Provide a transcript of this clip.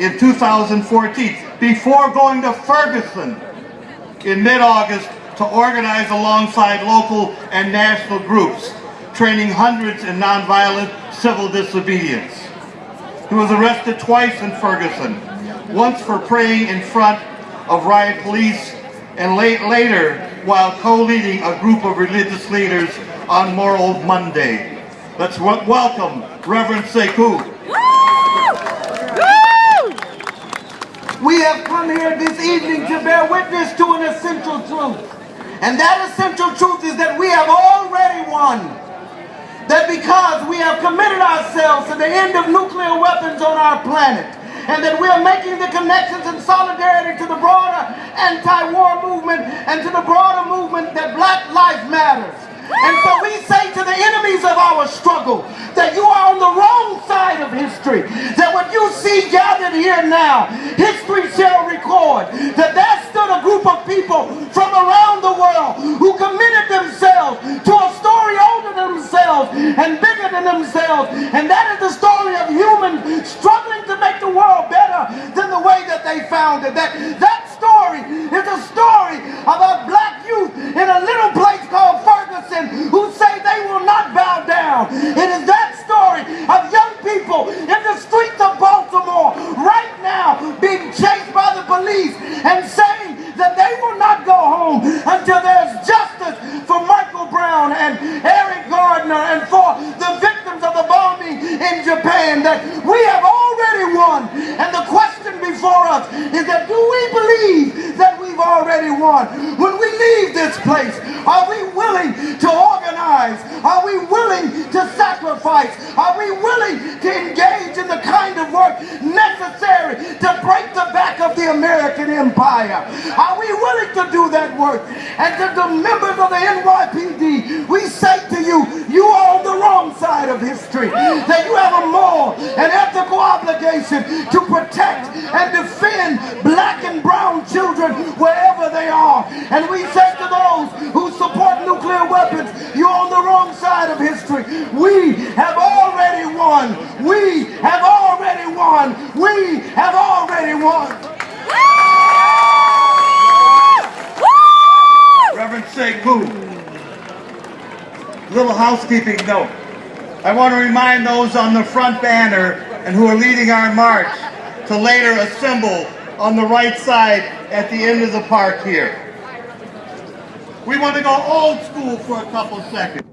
in 2014 before going to Ferguson in mid-August to organize alongside local and national groups, training hundreds in nonviolent civil disobedience. He was arrested twice in Ferguson, once for praying in front of riot police and late, later while co-leading a group of religious leaders on Moral Monday. Let's welcome Reverend Sekou. We have come here this evening to bear witness to an essential truth. And that essential truth is that we have already won. That because we have committed ourselves to the end of nuclear weapons on our planet, and that we are making the connections and solidarity to the broader anti-war movement and to the broader movement that black life matters. And so we say to the enemies of our struggle that you are on the wrong side of history. That see gathered here now, history shall record that there stood a group of people from around the world who committed themselves to a story older than themselves and bigger than themselves. And that is the story of humans struggling to make the world better than the way that they found it. That, that story is a story about black youth in a little place called Ferguson who say they will not bow down. It is that story of young people in the streets of Baltimore right now being chased by the police and saying that they will not go home until there's justice for Michael Brown and Eric Garner and for the victims of the bombing in Japan that we have already won. And the question before us is that do we believe that we've already won? When we leave this place, are we willing to organize? Are we willing to sacrifice? Are we willing to engage in the kind of work necessary the American empire? Are we willing to do that work? And to the members of the NYPD, we say to you, you are on the wrong side of history. That you have a moral and ethical obligation to protect and defend black and brown children wherever they are. And we say to those who support nuclear weapons, you're on the wrong side of history. We have already won. We have already won. We have already won. Reverend Sekou. Little housekeeping note. I want to remind those on the front banner and who are leading our march to later assemble on the right side at the end of the park here. We want to go old school for a couple seconds.